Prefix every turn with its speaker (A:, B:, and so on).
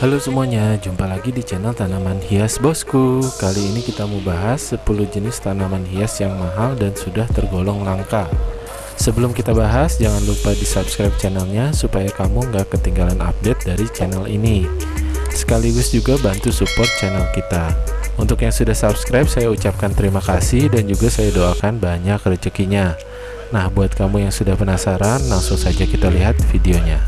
A: Halo semuanya, jumpa lagi di channel tanaman hias bosku. Kali ini kita mau bahas 10 jenis tanaman hias yang mahal dan sudah tergolong langka. Sebelum kita bahas, jangan lupa di subscribe channelnya Supaya kamu nggak ketinggalan update dari channel ini. Sekaligus juga bantu support channel kita. Untuk yang sudah subscribe, saya ucapkan terima kasih Dan juga saya doakan banyak rezekinya. Nah, buat kamu yang sudah penasaran, langsung saja kita lihat videonya.